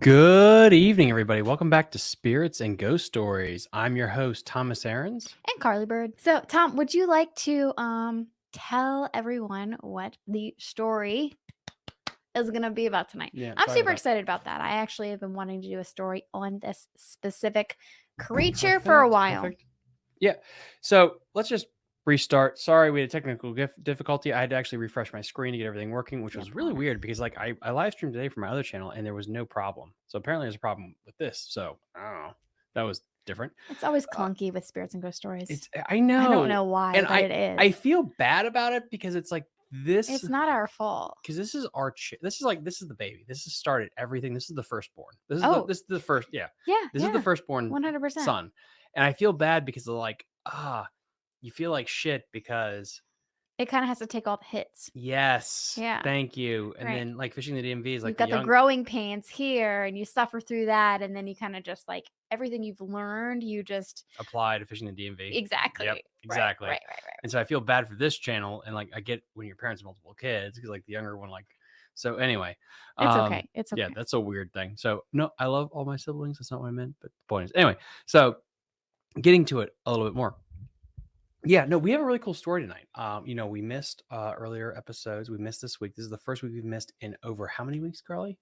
Good evening, everybody. Welcome back to Spirits and Ghost Stories. I'm your host, Thomas Aarons. and Carly Bird. So, Tom, would you like to um tell everyone what the story is going to be about tonight? Yeah, I'm super about- excited about that. I actually have been wanting to do a story on this specific creature for a while. perfect. Yeah. So let's just restart. Sorry, we had a technical difficulty. I had to actually refresh my screen to get everything working, which was really weird because like I, I live streamed today from my other channel and there was no problem. So apparently there's a problem with this. So I don't know. That was different. It's always clunky with spirits and ghost stories. Uh, It's I know. I don't know why, and but it is. I feel bad about it because it's like this it's not our fault. because this is our ch- this is like this is the baby. This has started everything. This is the firstborn. This is Oh. the, this is the first yeah. Yeah, This yeah, is the firstborn 100%. son. And I feel bad because they're like, ah, you feel like shit because It kind of has to take all the hits. yes, Yeah. thank you. And Right. then like fishing the DMV is like You've got the, young, growing pains here, and you suffer through that, and then you kind of just like everything you've learned, you just apply to fishing the DMV. exactly, Yep, Right, exactly. right, right, right. And so I feel bad for this channel, and like I get when your parents have multiple kids because like the younger one like. So anyway, It's um, okay. It's okay. Yeah, that's a weird thing. So no, I love all my siblings. That's not what I meant, but the point is anyway. So getting to it a little bit more. Yeah, no, we have a really cool story tonight. Um, you know, we missed uh earlier episodes. We missed this week. This is the first week we've missed in over how many weeks, Carly?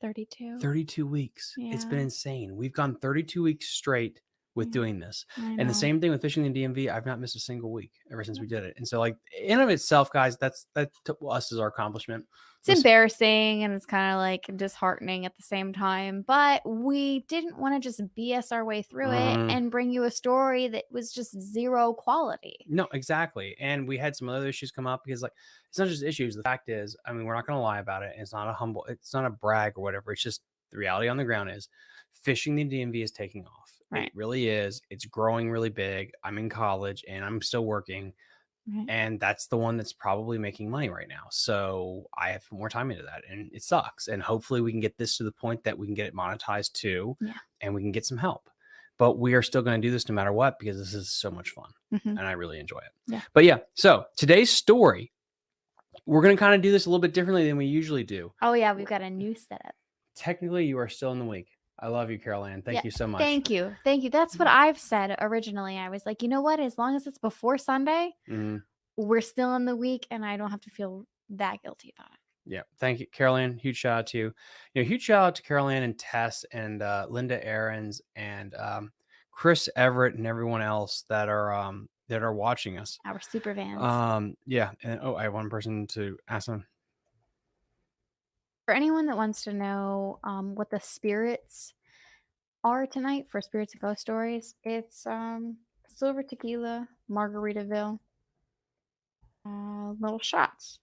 32. 32 weeks. It's been insane. We've gone 32 weeks straight with Yeah, doing this. And the same thing with fishing the DMV. I've not missed a single week ever since we did it. And so, like in of itself, guys, that's that to us is our accomplishment. It's This- embarrassing and it's kind of like disheartening at the same time, but we didn't want to just BS our way through Mhm. it and bring you a story that was just zero quality. No, exactly. And we had some other issues come up because, like, it's not just issues. The fact is, I mean, we're not going to lie about it. It's not a humble, it's not a brag or whatever. It's just the reality on the ground is fishing the DMV is taking off. Right. It really is. It's growing really big. I'm in college and I'm still working. Right. And that's the one that's probably making money right now. So I have more time into that and it sucks. And hopefully we can get this to the point that we can get it monetized too Yeah. and we can get some help. But we are still going to do this no matter what because this is so much fun Mhm. and I really enjoy it. Yeah. But yeah, so today's story, we're going to kind of do this a little bit differently than we usually do. Oh, yeah, we've got a new setup. Technically, you are still in the week. I love you, Carol Ann. Thank Yeah, you so much. Thank you. Thank you. That's what I've said originally. I was like, you know what? As long as it's before Sunday, Mhm. we're still in the week and I don't have to feel that guilty about it. Yeah, thank you, Carol Ann. Huge shout out to you. You know, huge shout out to Carol Ann and Tess and uh, Linda Aarons and um, Chris Everett and everyone else that are um, that are watching us. Our super vans. Um, yeah, and oh, I have one person to ask them. For anyone that wants to know um, what the spirits are tonight for spirits and ghost stories it's um silver tequila margaritaville uh, little shots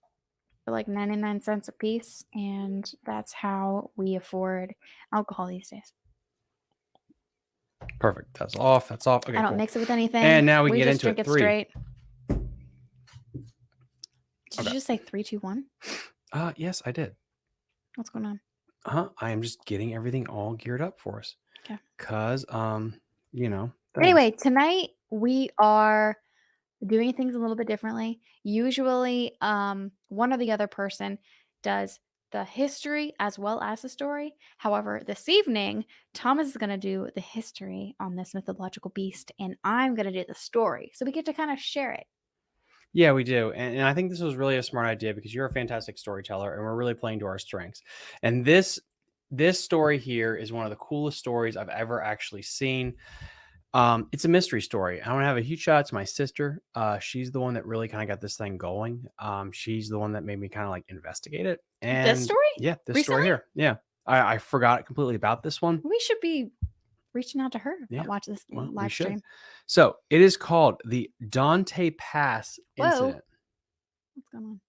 for like 99 cents a piece and that's how we afford alcohol these days Perfect. That's off. That's off. Okay, i don't cool. mix it with anything And now we can get into drink it. it Three. straight did Okay. you just say three two one Uh, yes, I did. What's going on huh i am just getting everything all geared up for us Okay. cause um you know things. Anyway, tonight we are doing things a little bit differently. Usually, um, one or the other person does the history as well as the story. However, this evening, Thomas is going to do the history on this mythological beast, and I'm going to do the story. So we get to kind of share it. Yeah we do and, and i think this was really a smart idea because you're a fantastic storyteller and we're really playing to our strengths and this this story here is one of the coolest stories i've ever actually seen um it's a mystery story i want to have a huge shout out to my sister uh she's the one that really kind of got this thing going um she's the one that made me kind of like investigate it and this story? yeah this Recently? story here yeah I, I forgot completely about this one We should be reaching out to her Yeah, to watch this well, live stream. So it is called the Dante Pass Whoa. incident. What's going on?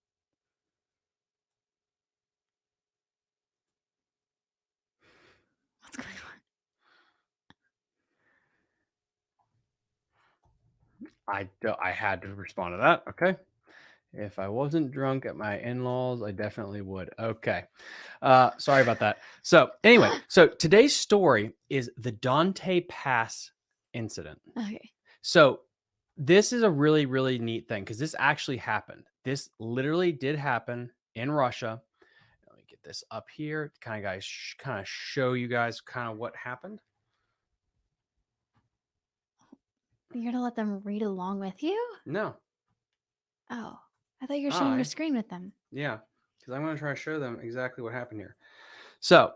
What's going on? I I had to respond to that. Okay. If I wasn't drunk at my in-laws, I definitely would. Okay. Uh sorry about that. So anyway, so today's story is the Dante Pass incident. Okay. So this is a really, really neat thing because this actually happened. This literally did happen in Russia. Let me get this up here, kind of guys, kind of show you guys kind of what happened. You're gonna let them read along with you? No, Oh, I thought you were sharing I- your screen with them. yeah, because I'm going to try to show them exactly what happened here. So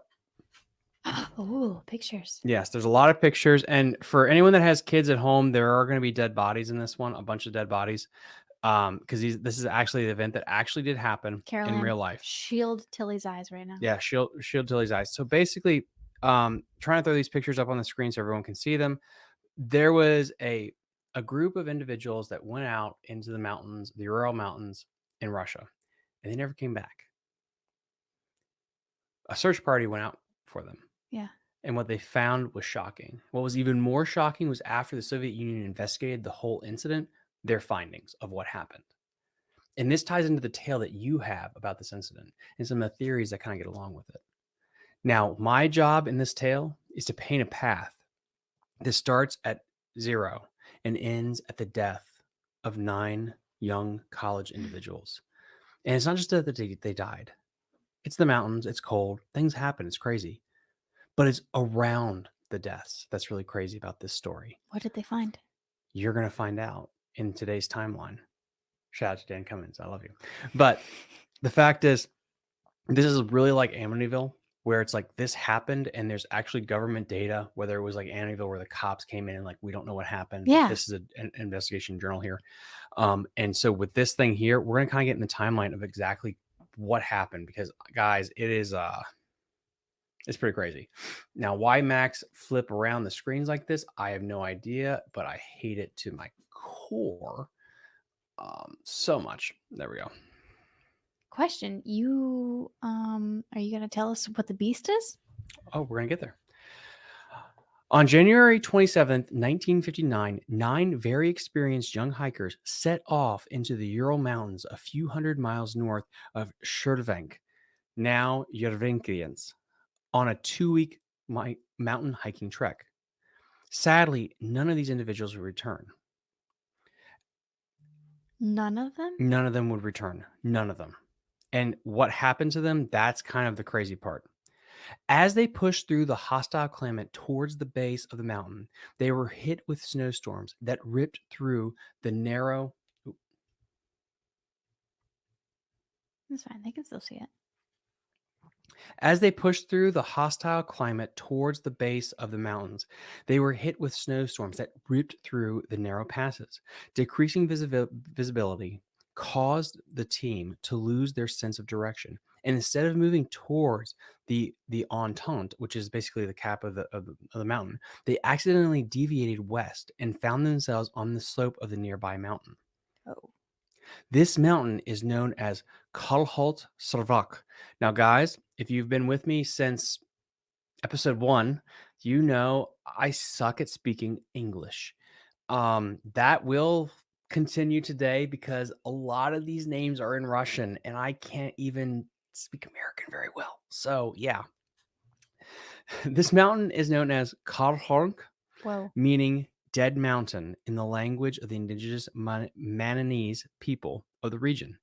oh, pictures. Yes, there's a lot of pictures, and for anyone that has kids at home, there are going to be dead bodies in this one, a bunch of dead bodies, um, because this is actually the event that actually did happen Caroline, in real life. Shield Tilly's eyes right now. Yeah, shield shield Tilly's eyes. So basically, um, trying to throw these pictures up on the screen so everyone can see them. There was a a group of individuals that went out into the mountains, the Ural Mountains in Russia, and they never came back. A search party went out for them. Yeah. And what they found was shocking. What was even more shocking was after the Soviet Union investigated the whole incident, their findings of what happened. And this ties into the tale that you have about this incident and some of the theories that kind of get along with it. Now, my job in this tale is to paint a path that starts at zero and ends at the death of nine young college mm. individuals. And it's not just that they, they died, it's the mountains, it's cold, things happen, it's crazy. But it's around the deaths that's really crazy about this story. What did they find? You're going to find out in today's timeline. Shout out to Dan Cummins. I love you. But the fact is, this is really like Amityville, where it's like this happened and there's actually government data, whether it was like Amityville where the cops came in and like, we don't know what happened. Yeah. This is a- an investigation journal here. Um, and so with this thing here, we're going to kind of get in the timeline of exactly what happened because guys, it is, uh, it's pretty crazy. Now, why Max flip around the screens like this, I have no idea, but I hate it to my core um, so much. There we go. Question. You um are you gonna tell us what the beast is? Oh, we're going to get there. On January 27th, 1959, nine very experienced young hikers set off into the Ural Mountains a few hundred miles north of Shurtvenk, now Yervinkians, on a two week mountain hiking trek. Sadly, none of these individuals would return. None of them? None of them would return. None of them. And what happened to them, that's kind of the crazy part. As they pushed through the hostile climate towards the base of the mountain, they were hit with snowstorms that ripped through the narrow. That's fine. They can still see it. As they pushed through the hostile climate towards the base of the mountains, they were hit with snowstorms that ripped through the narrow passes. Decreasing visibility caused the team to lose their sense of direction. And instead of moving towards the the Entente, which is basically the cap of the, of the of the mountain, they accidentally deviated west and found themselves on the slope of the nearby mountain. Oh. This mountain is known as Kalholt Sarvak. Now, guys, if you've been with me since episode one, you know I suck at speaking English. Um, that will continue today because a lot of these names are in Russian and I can't even speak American very well. So, yeah. This mountain is known as Whoa. meaning dead mountain in the language of the indigenous Man- Mananese people of the region.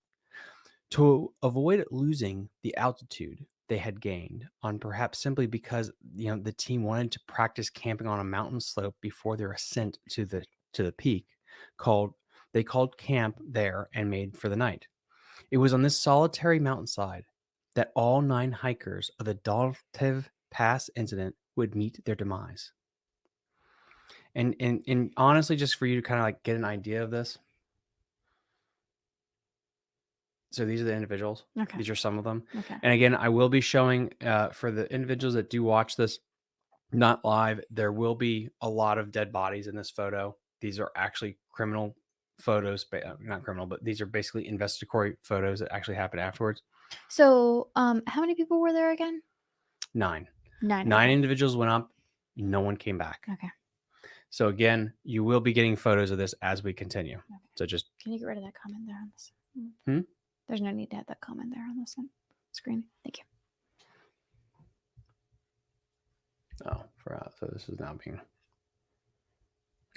To avoid losing the altitude they had gained on perhaps simply because you know the team wanted to practice camping on a mountain slope before their ascent to the to the peak called they called camp there and made for the night. It was on this solitary mountainside that all nine hikers of the Daltev Pass incident would meet their demise and and and honestly just for you to kind of like get an idea of this so these are the individuals Okay. these are some of them Okay. and again i will be showing uh, for the individuals that do watch this not live there will be a lot of dead bodies in this photo these are actually criminal photos uh, not criminal but these are basically investigatory photos that actually happened afterwards So, um, how many people were there again? nine Nine. nine individuals went up no one came back Okay. so again you will be getting photos of this as we continue so just Can you get rid of that comment there on this? Hmm? There's no need to have that comment there on this one. screen. Thank you. Oh, forgot. So this is now being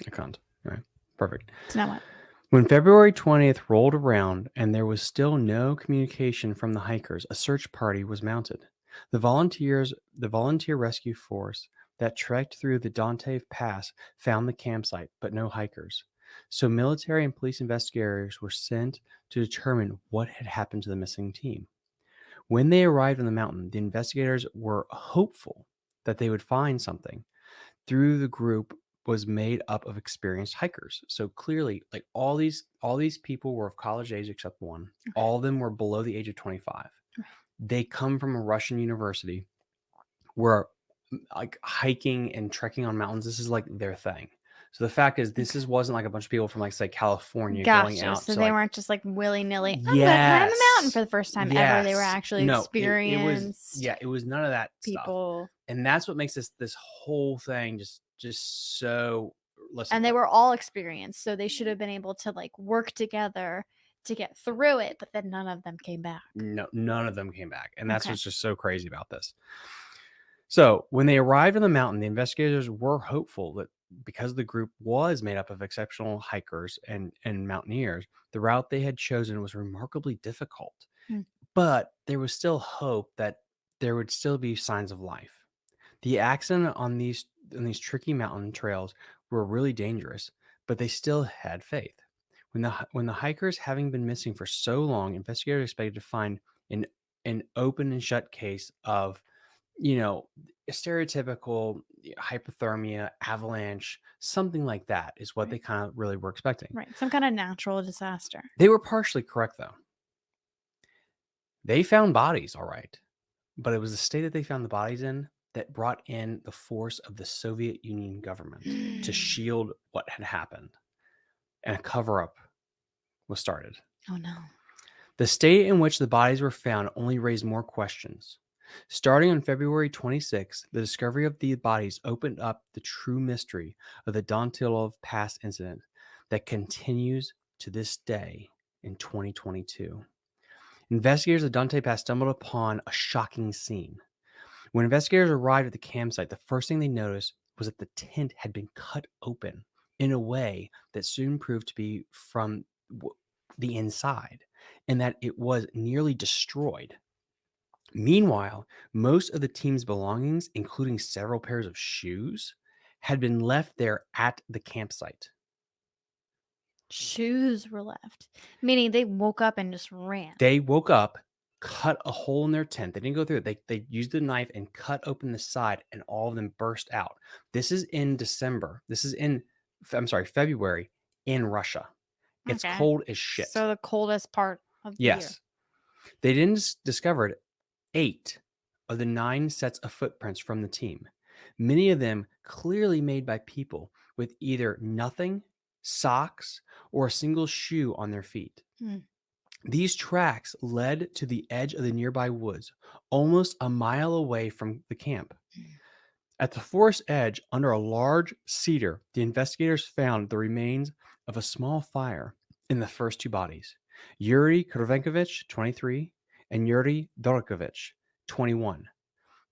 a cunt. All right. Perfect. So now what? When February 20th rolled around and there was still no communication from the hikers, a search party was mounted. The volunteers, the volunteer rescue force that trekked through the Dante Pass found the campsite, but no hikers. So military and police investigators were sent to determine what had happened to the missing team. When they arrived on the mountain, the investigators were hopeful that they would find something. Through the group was made up of experienced hikers. So clearly, like all these all these people were of college age except one. Okay. All of them were below the age of 25. Right. They come from a Russian university where like hiking and trekking on mountains, this is like their thing. So the fact is, this Okay. is wasn't like a bunch of people from like say California going out. So they like, weren't just like willy nilly. I'm gonna climb a mountain for the first time ever. They were actually No, it- experienced It, was yeah, it was none of that stuff. people, And that's what makes this this whole thing just just so listen. and they were all experienced, so they should have been able to like work together to get through it. But then none of them came back. no none of them came back. And that's Okay. what's just so crazy about this. So when they arrived on the mountain, the investigators were hopeful that because the group was made up of exceptional hikers and, and mountaineers, the route they had chosen was remarkably difficult. Hmm. But there was still hope that there would still be signs of life. The accident on these on these tricky mountain trails were really dangerous, but they still had faith. When the when the hikers, having been missing for so long, investigators expected to find an an open and shut case of, you know, a stereotypical hypothermia, avalanche, something like that is what Right. they kind of really were expecting. Right, some kind of natural disaster. They were partially correct though. They found bodies, all right, but it was the state that they found the bodies in that brought in the force of the Soviet Union government to mm. shield what had happened, and a cover up was started. Oh no. The state in which the bodies were found only raised more questions. Starting on February 26, the discovery of the bodies opened up the true mystery of the Dantilov Pass incident that continues to this day in 2022. Investigators of Dante Pass stumbled upon a shocking scene. When investigators arrived at the campsite, the first thing they noticed was that the tent had been cut open in a way that soon proved to be from the inside and that it was nearly destroyed. Meanwhile, most of the team's belongings, including several pairs of shoes, had been left there at the campsite. Shoes were left, meaning they woke up and just ran. They woke up, cut a hole in their tent. They didn't go through it. They, they used the knife and cut open the side, and all of them burst out. This is in December. This is in, I'm sorry, February in Russia. It's Okay. cold as shit. So the coldest part of the year. Yes. They then dis- discovered eight of the nine sets of footprints from the team, many of them clearly made by people with either nothing, socks, or a single shoe on their feet. Hmm. These tracks led to the edge of the nearby woods, almost a mile away from the camp. Hmm. At the forest edge, under a large cedar, the investigators found the remains of a small fire in the first two bodies. Yuri Krovenkovich, 23, and Yuri Dorokovich, 21.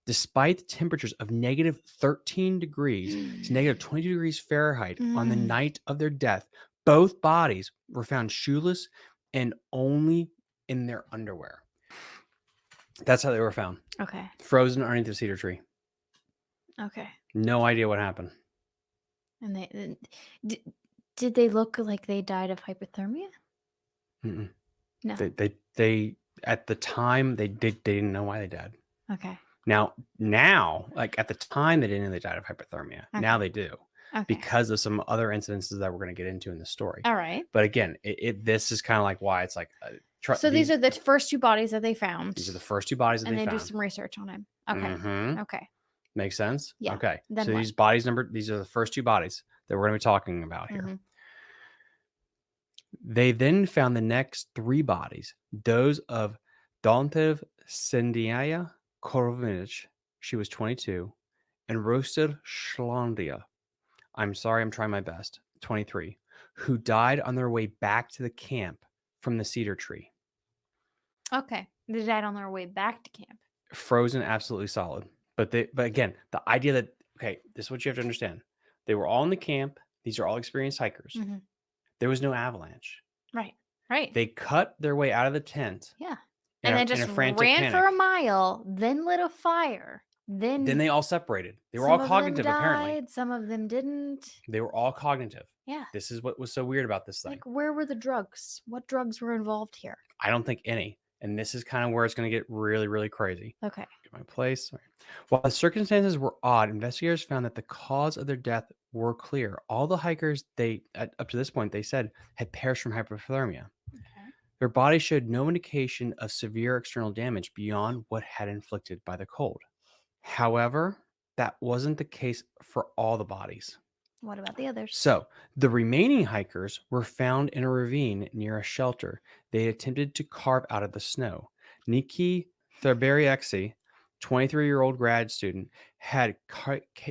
Despite the temperatures of negative 13 degrees to negative 22 degrees Fahrenheit on the Mm. night of their death, both bodies were found shoeless and only in their underwear. That's how they were found, Okay. frozen underneath the cedar tree. Okay. No idea what happened. And they did, did they look like they died of hypothermia? Mm-mm. No. They, they, they, at the time, they did, they didn't know why they died. Okay. Now, now, like at the time, they didn't know they died of hypothermia. Now they do Okay. because of some other incidences that we're going to get into in the story. All right. But again, it, it this is kind of like why it's like. Uh, tr- So these are the first two bodies that they found. these are the first two bodies that and they they do some research on him. Okay. Mhm. Okay. Makes sense. Yeah. Okay. Then so what? these bodies number these are the first two bodies that we're going to be talking about here. Mhm. They then found the next three bodies, those of Dantev Sendiaya Korovich, she was 22, and Roster Schlandia, I'm sorry, I'm trying my best, 23, who died on their way back to the camp from the cedar tree. Okay. They died on their way back to camp. Frozen, absolutely solid. But they, but again, the idea that okay, this is what you have to understand. They were all in the camp. These are all experienced hikers. Mhm. there was no avalanche. Right. Right. They cut their way out of the tent. yeah. And a- then just ran for a mile, then lit a fire. Then Then they all separated. They were some all of cognitive, them died, apparently. Some of them didn't. They were all cognitive. Yeah. This is what was so weird about this thing. Like, where were the drugs? What drugs were involved here? I don't think any. And this is kind of where it's going to get really, really crazy. Okay. Get my place. Right. While the circumstances were odd, investigators found that the cause of their death were clear. All the hikers they at, up to this point they said had perished from hypothermia. Okay. Their bodies showed no indication of severe external damage beyond what had inflicted by the cold. However, that wasn't the case for all the bodies. What about the others? So, the remaining hikers were found in a ravine near a shelter they attempted to carve out of the snow. Nikki Therberiexi, 23-year-old grad student, had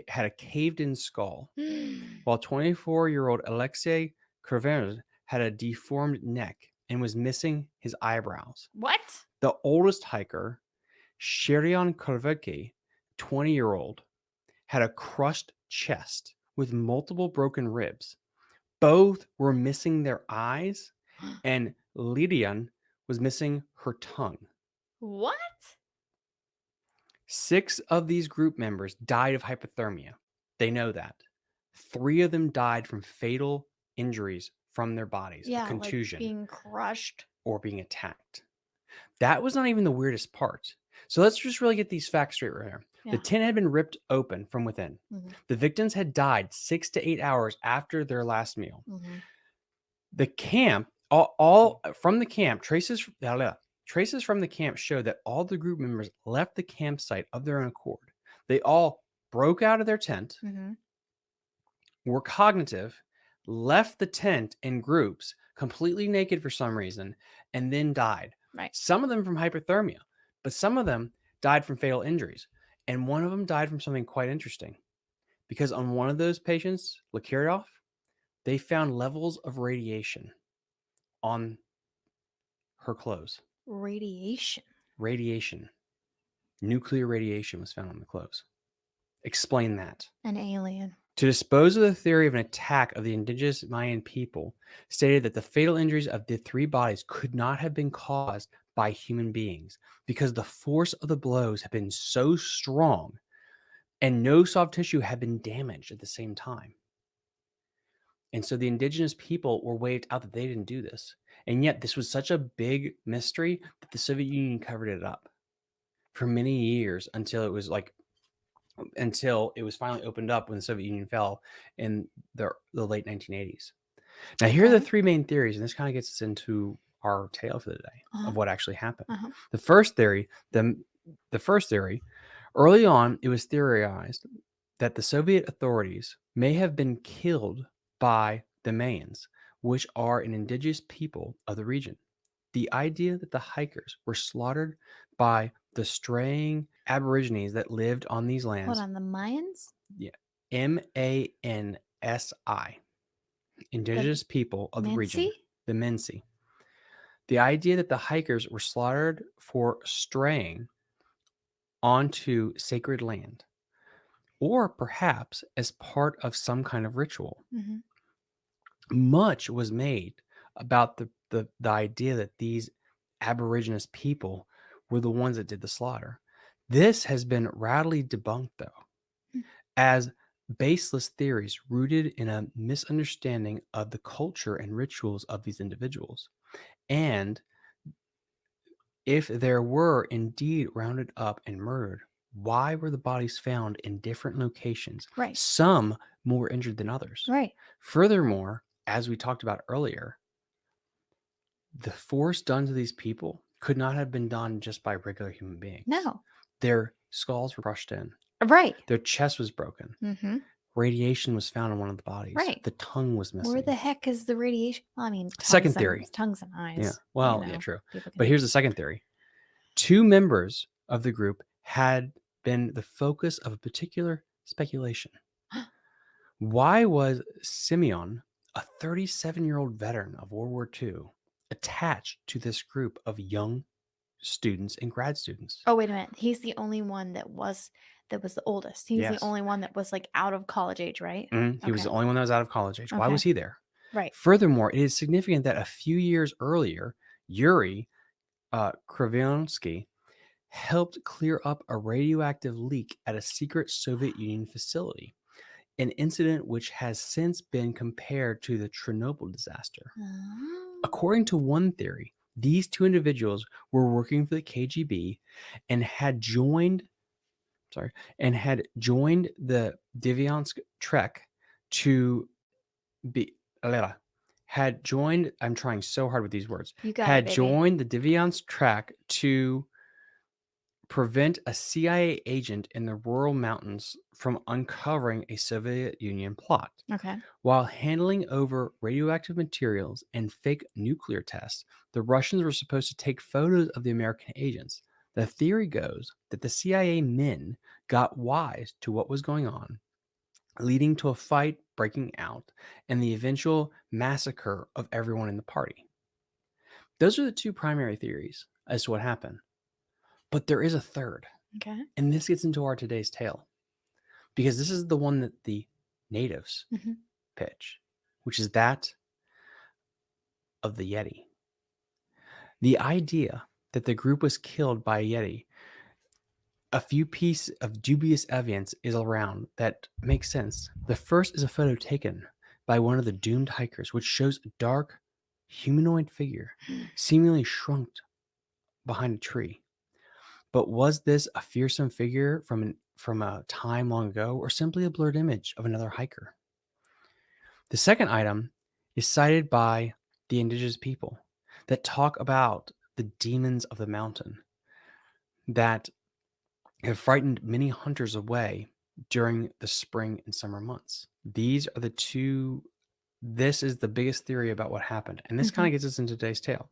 had a caved-in skull, while 24-year-old Alexei Krivers had a deformed neck and was missing his eyebrows. what? The oldest hiker, Sherion Korvecki, 20 year old, had a crushed chest with multiple broken ribs. Both were missing their eyes, and Lydian was missing her tongue. What? Six of these group members died of hypothermia. They know that. Three of them died from fatal injuries from their bodies, Yeah, a contusion. like being crushed. or being attacked. That was not even the weirdest part. So let's just really get these facts straight right here. Yeah. The tent had been ripped open from within. Mhm. The victims had died six to eight hours after their last meal. Mhm. The camp, all, all from the camp, traces blah, blah, traces from the camp show that all the group members left the campsite of their own accord. They all broke out of their tent, Mhm. were cognitive, left the tent in groups, completely naked for some reason, and then died. Right. Some of them from hypothermia, but some of them died from fatal injuries. And one of them died from something quite interesting. Because on one of those patients, Lakiryov, they found levels of radiation on her clothes. Radiation. Radiation. Nuclear radiation was found on the clothes. Explain that. An alien. To dispose of the theory of an attack of the indigenous Mayan people, stated that the fatal injuries of the three bodies could not have been caused by human beings because the force of the blows had been so strong and no soft tissue had been damaged at the same time. And so the indigenous people were waved out that they didn't do this. And yet, this was such a big mystery that the Soviet Union covered it up for many years until it was like until it was finally opened up when the Soviet Union fell in the, the late 1980s. Now, here are the three main theories, and this kind of gets us into our tale for the day Uh-huh. of what actually happened. Uh-huh. The first theory, the, the first theory, early on, it was theorized that the Soviet authorities may have been killed by the Mayans, which are an indigenous people of the region. The idea that the hikers were slaughtered by the straying aborigines that lived on these lands Hold on, the Mayans? Yeah. M A N S I, indigenous people of the region, the Mensi. The idea that the hikers were slaughtered for straying onto sacred land, or perhaps as part of some kind of ritual. Mhm. Much was made about the, the, the idea that these Aborigines people were the ones that did the slaughter. This has been radically debunked, though, Hmm. as baseless theories rooted in a misunderstanding of the culture and rituals of these individuals. And if there were indeed rounded up and murdered, why were the bodies found in different locations? Right. Some more injured than others. Right. Furthermore, as we talked about earlier, the force done to these people could not have been done just by regular human beings. No. Their skulls were crushed in, Right. their chest was broken, Mm-hmm. Radiation was found in one of the bodies. Right. The tongue was missing. Where the heck is the radiation? Well, I mean, Second and- theory. tongues and eyes. yeah. you Well, yeah, true. But here's the second theory. Two members of the group had been the focus of a particular speculation. Why was Simeon, a 37 year old veteran of World War II, attached to this group of young students and grad students? Oh wait a minute. He's the only one that was that was the oldest. He was Yes. the only one that was like out of college age, right? Mhm, He was the only one that was out of college age. Why was he there? Right. Furthermore, it is significant that a few years earlier, Yuri uh, Krivonsky helped clear up a radioactive leak at a secret Soviet Union facility, an incident which has since been compared to the Chernobyl disaster. According to one theory, these two individuals were working for the KGB and had joined sorry, and had joined the Diviansk Trek to be had joined I'm trying so hard with these words. You got had it, joined the Diviansk Trek to prevent a CIA agent in the Ural mountains from uncovering a Soviet Union plot. Okay. While handling over radioactive materials and fake nuclear tests, the Russians were supposed to take photos of the American agents. The theory goes that the CIA men got wise to what was going on, leading to a fight breaking out and the eventual massacre of everyone in the party. Those are the two primary theories as to what happened. But there is a third. Okay. And this gets into our today's tale because this is the one that the natives Mhm. pitch, which is that of the Yeti. The idea that the group was killed by a Yeti, a few pieces of dubious evidence is around that makes sense. The first is a photo taken by one of the doomed hikers, which shows a dark humanoid figure seemingly shrunk behind a tree. But was this a fearsome figure from an, from a time long ago, or simply a blurred image of another hiker? The second item is cited by the indigenous people that talk about the demons of the mountain that have frightened many hunters away during the spring and summer months. These are the two. This is the biggest theory about what happened. And this kind of gets us into today's tale.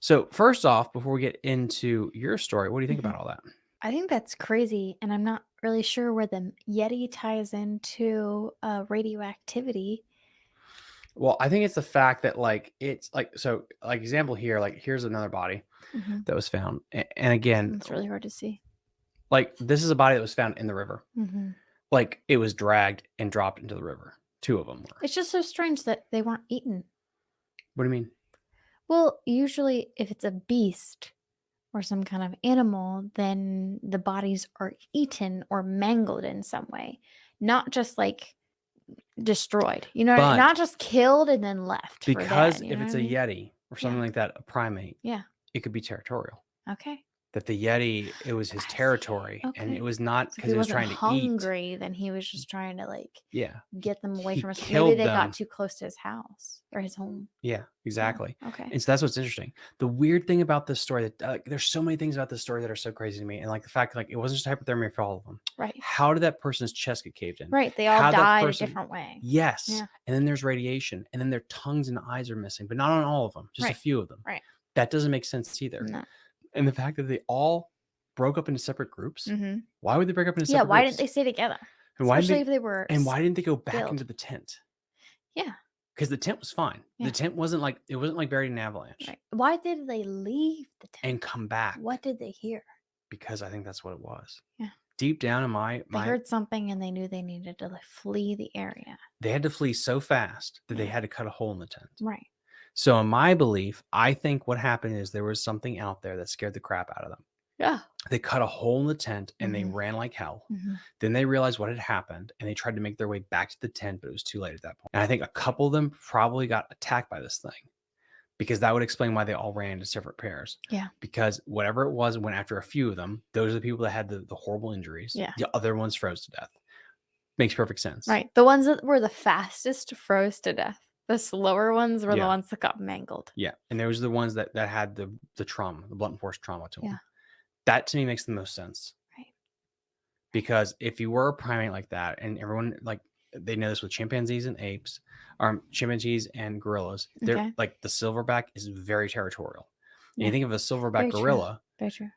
So, first off, before we get into your story, what do you think Mhm. about all that? I think that's crazy, and I'm not really sure where the Yeti ties into uh, radioactivity. Well, I think it's the fact that like it's like so like example here, like here's another body Mhm. that was found. a- And again, It's really hard to see. like this is a body that was found in the river. hmm Like it was dragged and dropped into the river. Two of them were. It's just so strange that they weren't eaten. What do you mean? Well, usually, if it's a beast or some kind of animal, then the bodies are eaten or mangled in some way, not just like destroyed. You know, not just killed and then left. Because if it's a I mean? yeti or something like that, a primate, Yeah. it could be territorial. okay, That the yeti, it was his territory, and it was not so because he was trying to eat. hungry, then he was just trying to like Yeah, get them away He from us. Maybe they them. got too close to his house or his home. yeah, Yeah, exactly. Okay. And so that's what's interesting. The weird thing about this story that uh, there's so many things about this story that are so crazy to me, and like the fact like it wasn't just hypothermia for all of them. Right. How did that person's chest get caved in? Right. They all How'd died person- a different way. Yes. Yeah. And then there's radiation, and then their tongues and eyes are missing, but not on all of them, just Right. a few of them. Right. That doesn't make sense either. No. And the fact that they all broke up into separate groups. hmm Why would they break up into separate groups? Yeah. Why groups? didn't they stay together? And why Especially they, if they were. And why didn't they go back filled. into the tent? Yeah. Because the tent was fine. Yeah. The tent wasn't like it wasn't like buried in an avalanche Right. Why did they leave the tent? and come back. What did they hear? Because I think that's what it was. Yeah. Deep down in my They heard something and they knew they needed to like flee the area. they had to flee so fast that they had to cut a hole in the tent. Right. So in my belief, I think what happened is there was something out there that scared the crap out of them. Yeah. They cut a hole in the tent and Mhm. they ran like hell. hmm Then they realized what had happened and they tried to make their way back to the tent, but it was too late at that point. And I think a couple of them probably got attacked by this thing because that would explain why they all ran into separate pairs. Yeah. Because whatever it was went after a few of them. Those are the people that had the, the horrible injuries. Yeah. The other ones froze to death. Makes perfect sense. Right. The ones that were the fastest froze to death. The slower ones were Yeah. the ones that got mangled. Yeah. And those are the ones that, that had the, the trauma, the blunt force trauma to them. Yeah. That to me makes the most sense. Right. because if you were a primate like that and everyone like they know this with chimpanzees and apes or chimpanzees and gorillas they're Okay. like the silverback is very territorial and you think of a silverback Very true. gorilla Very true.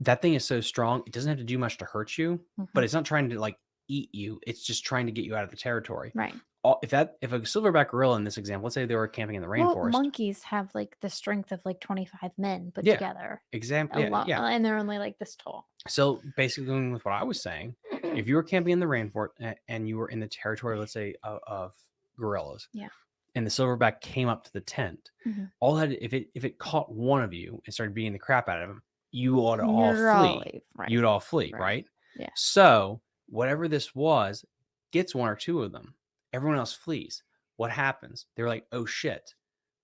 that thing is so strong it doesn't have to do much to hurt you but Mhm. it's not trying to like eat you it's just trying to get you out of the territory right. All, if that if a silverback gorilla in this example let's say they were camping in the Well, rainforest monkeys have like the strength of like 25 men put Yeah. together. example A yeah, lot, yeah and they're only like this tall. so basically going with what i was saying if you were camping in the rainforest a- and you were in the territory, let's say, of, of gorillas, Yeah. and the silverback came up to the tent, Mhm. all that if it if it caught one of you and started beating the crap out of him, you ought to all You're flee. always- right. You'd all flee, right. right? Yeah. So whatever this was gets one or two of them. Everyone else flees. What happens? They're like, oh shit,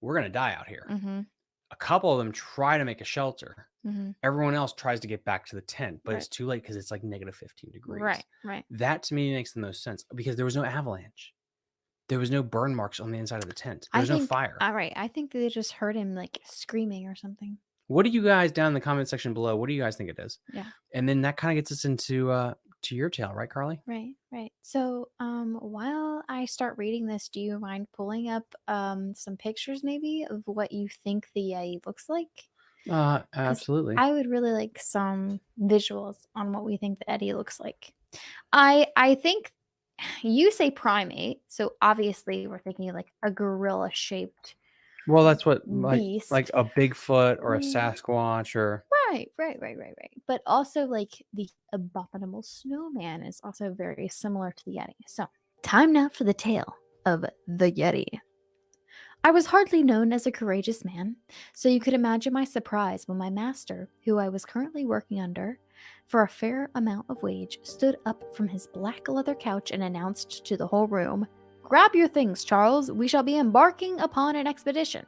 we're gonna die out here. Mhm, A couple of them try to make a shelter. mhm. Everyone else tries to get back to the tent, but Right. it's too late because it's like negative 15 degrees. Right, right. That to me makes the most sense because there was no avalanche. There was no burn marks on the inside of the tent. There I was no fire. All right. I think they just heard him like screaming or something. what do you guys down in the comment section below? What do you guys think it is? Yeah. And then that kind of gets us into uh to your tale, right, Carly? Right, right. So, um, while I start reading this, do you mind pulling up um some pictures maybe of what you think the Yeti looks like? Uh absolutely. I would really like some visuals on what we think the Yeti looks like. I I think you say primate, so obviously we're thinking like a gorilla shaped well, that's what like beast. like a Bigfoot or a. Sasquatch or Right, right, right, right, right. But also, like the abominable snowman is also very similar to the Yeti. So, time now for the tale of the Yeti. I was hardly known as a courageous man, so you could imagine my surprise when my master, who I was currently working under for a fair amount of wage, stood up from his black leather couch and announced to the whole room Grab your things, Charles. We shall be embarking upon an expedition.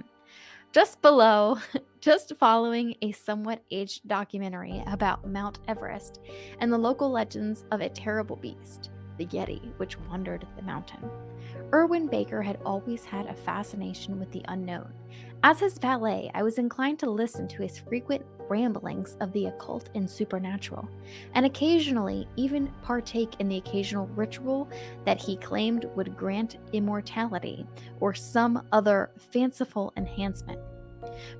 Just below, just following a somewhat aged documentary about Mount Everest and the local legends of a terrible beast, the Yeti, which wandered the mountain. Erwin Baker had always had a fascination with the unknown. As his valet, I was inclined to listen to his frequent ramblings of the occult and supernatural, and occasionally even partake in the occasional ritual that he claimed would grant immortality or some other fanciful enhancement.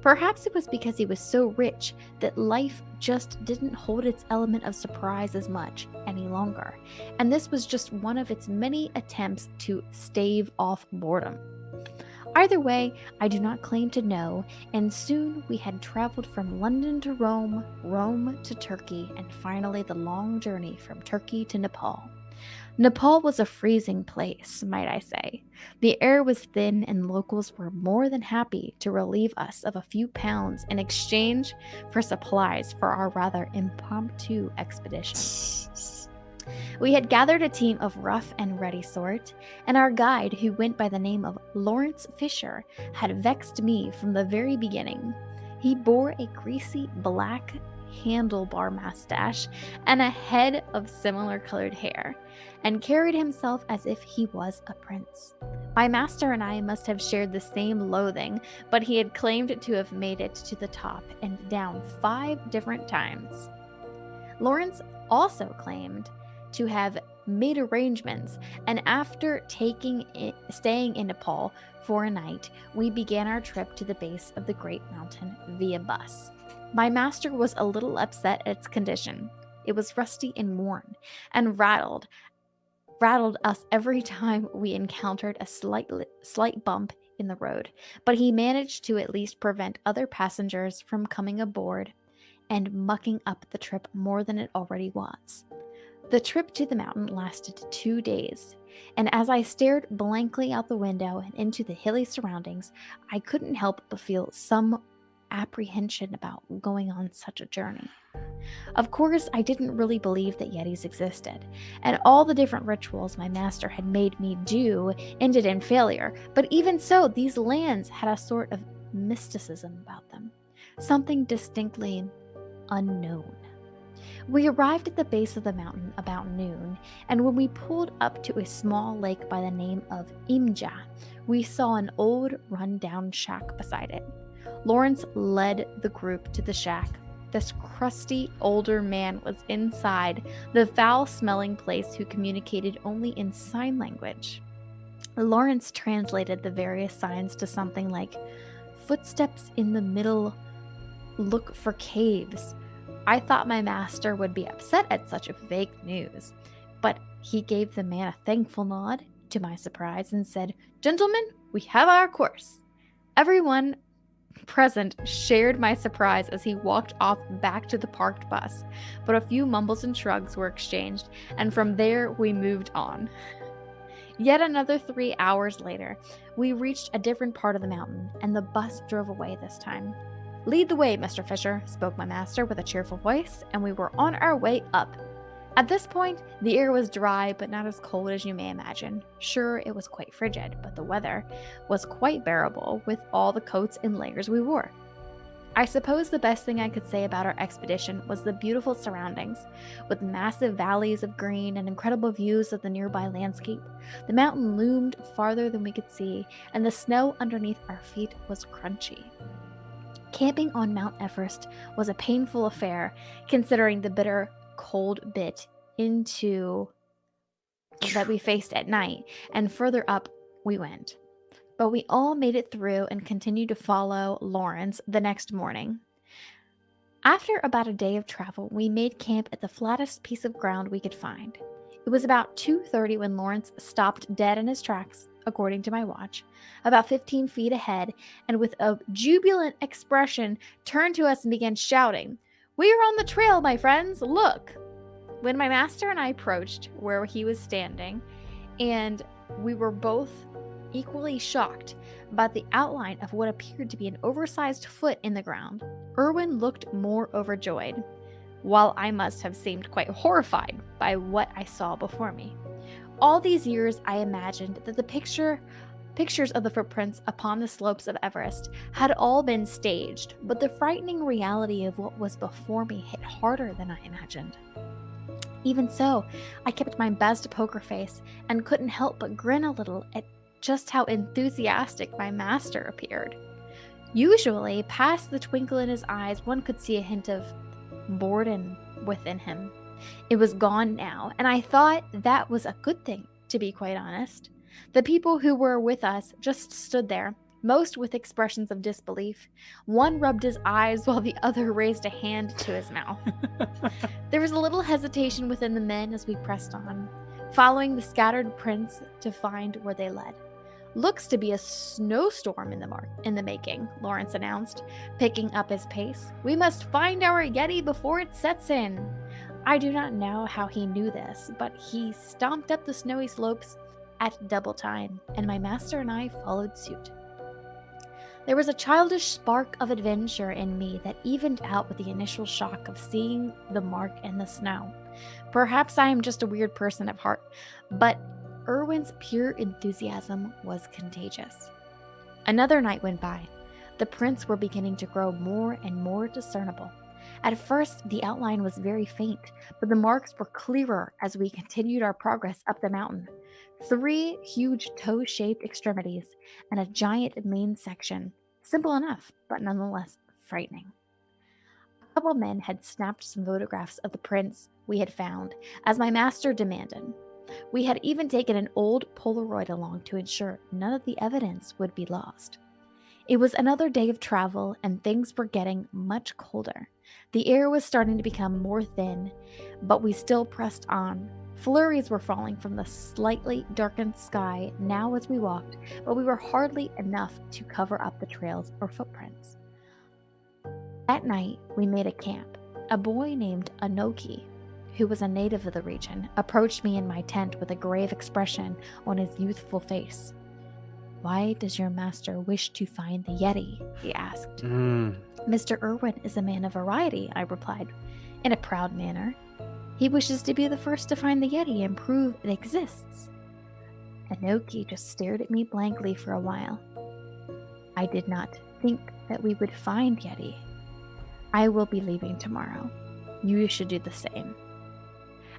Perhaps it was because he was so rich that life just didn't hold its element of surprise as much any longer, and this was just one of its many attempts to stave off boredom. Either way, I do not claim to know, and soon we had traveled from London to Rome, Rome to Turkey, and finally the long journey from Turkey to Nepal. Nepal was a freezing place, might I say. The air was thin, and locals were more than happy to relieve us of a few pounds in exchange for supplies for our rather impromptu expedition. We had gathered a team of rough and ready sort, and our guide, who went by the name of Lawrence Fisher, had vexed me from the very beginning. He bore a greasy black handlebar mustache and a head of similar colored hair, and carried himself as if he was a prince. My master and I must have shared the same loathing, but he had claimed to have made it to the top and down five different times. Lawrence also claimed to have made arrangements, and after taking it, staying in Nepal for a night, we began our trip to the base of the great mountain via bus. My master was a little upset at its condition. It was rusty and worn, and rattled rattled us every time we encountered a slight slight bump in the road, but he managed to at least prevent other passengers from coming aboard and mucking up the trip more than it already was. The trip to the mountain lasted two days, and as I stared blankly out the window and into the hilly surroundings, I couldn't help but feel some apprehension about going on such a journey. Of course, I didn't really believe that Yetis existed, and all the different rituals my master had made me do ended in failure, but even so, these lands had a sort of mysticism about them, something distinctly unknown. We arrived at the base of the mountain about noon, and when we pulled up to a small lake by the name of Imja, we saw an old run-down shack beside it. Lawrence led the group to the shack. This crusty older man was inside the foul smelling place who communicated only in sign language. Lawrence translated the various signs to something like footsteps in the middle, look for caves. I thought my master would be upset at such a vague news, but he gave the man a thankful nod, to my surprise, and said, Gentlemen, we have our course. Everyone present shared my surprise as he walked off back to the parked bus, but a few mumbles and shrugs were exchanged, and from there we moved on. Yet another three hours later, we reached a different part of the mountain, and the bus drove away this time. Lead the way, Mr. Fisher, spoke my master with a cheerful voice, and we were on our way up. At this point, the air was dry but not as cold as you may imagine. Sure, it was quite frigid, but the weather was quite bearable with all the coats and layers we wore. I suppose the best thing I could say about our expedition was the beautiful surroundings, with massive valleys of green and incredible views of the nearby landscape. The mountain loomed farther than we could see, and the snow underneath our feet was crunchy. Camping on Mount Everest was a painful affair, considering the bitter cold bit into that we faced at night, and further up we went. But we all made it through and continued to follow Lawrence the next morning. After about a day of travel, we made camp at the flattest piece of ground we could find. It was about 2:30 when Lawrence stopped dead in his tracks, according to my watch, about 15 feet ahead, and with a jubilant expression turned to us and began shouting, "We are on the trail, my friends. Look!" When my master and I approached where he was standing, and we were both equally shocked by the outline of what appeared to be an oversized foot in the ground. Erwin looked more overjoyed, while I must have seemed quite horrified by what I saw before me. All these years I imagined that the picture pictures of the footprints upon the slopes of Everest had all been staged, but the frightening reality of what was before me hit harder than I imagined. Even so, I kept my best poker face and couldn't help but grin a little at just how enthusiastic my master appeared. Usually, past the twinkle in his eyes, one could see a hint of boredom within him. It was gone now, and I thought that was a good thing, to be quite honest. The people who were with us just stood there, most with expressions of disbelief. One rubbed his eyes while the other raised a hand to his mouth. there was a little hesitation within the men as we pressed on, following the scattered prints to find where they led. Looks to be a snowstorm in the mark in the making, Lawrence announced, picking up his pace. We must find our Yeti before it sets in. I do not know how he knew this, but he stomped up the snowy slopes at double time, and my master and I followed suit. There was a childish spark of adventure in me that evened out with the initial shock of seeing the mark in the snow. Perhaps I am just a weird person at heart, but Erwin's pure enthusiasm was contagious. Another night went by. The prints were beginning to grow more and more discernible. At first, the outline was very faint, but the marks were clearer as we continued our progress up the mountain. Three huge toe shaped extremities and a giant main section. Simple enough, but nonetheless frightening. A couple men had snapped some photographs of the prints we had found, as my master demanded. We had even taken an old Polaroid along to ensure none of the evidence would be lost. It was another day of travel, and things were getting much colder. The air was starting to become more thin, but we still pressed on. Flurries were falling from the slightly darkened sky now as we walked, but we were hardly enough to cover up the trails or footprints. That night, we made a camp. A boy named Anoki who was a native of the region, approached me in my tent with a grave expression on his youthful face. Why does your master wish to find the Yeti? he asked. Mm. Mr. Irwin is a man of variety, I replied, in a proud manner. He wishes to be the first to find the Yeti and prove it exists. Anoki just stared at me blankly for a while. I did not think that we would find Yeti. I will be leaving tomorrow. You should do the same.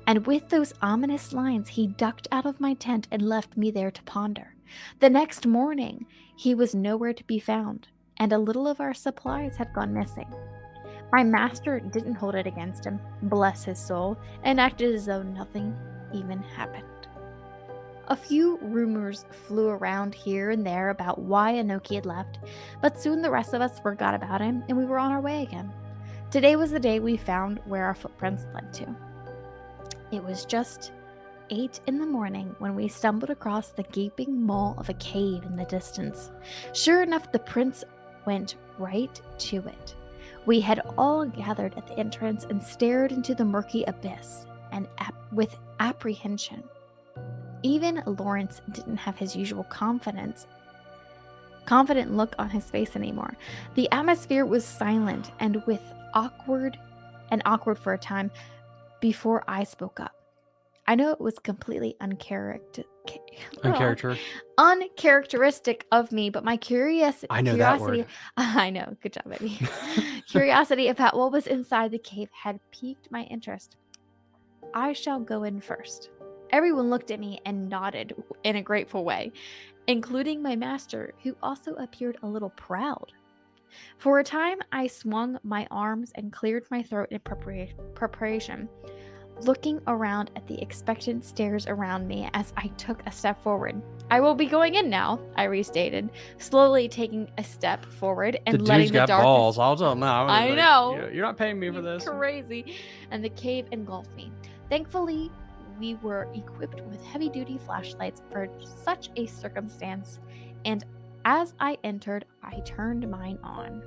And with those ominous lines, he ducked out of my tent and left me there to ponder. The next morning, he was nowhere to be found, and a little of our supplies had gone missing. My master didn't hold it against him, bless his soul, and acted as though nothing even happened. A few rumors flew around here and there about why Anoki had left, but soon the rest of us forgot about him and we were on our way again. Today was the day we found where our footprints led to. It was just eight in the morning when we stumbled across the gaping maw of a cave in the distance. Sure enough, the prints went right to it. We had all gathered at the entrance and stared into the murky abyss and ap- with apprehension. Even Lawrence didn't have his usual confidence confident look on his face anymore. The atmosphere was silent and with awkward and awkward for a time before I spoke up. I know it was completely uncharacter Uncharacter. uncharacteristic of me, but my curious I know that curiosity word. I know, good job, baby. curiosity about what was inside the cave had piqued my interest. I shall go in first. Everyone looked at me and nodded in a grateful way, including my master, who also appeared a little proud. For a time, I swung my arms and cleared my throat in prepara- preparation, looking around at the expectant stares around me as I took a step forward. I will be going in now, I restated, slowly taking a step forward and the letting dude's the got darkness balls. I'll tell him now. I Like, know. "You- You're not paying me for this. Crazy. And the cave engulfed me. Thankfully, we were equipped with heavy duty flashlights for such a circumstance, and as I entered, I turned mine on.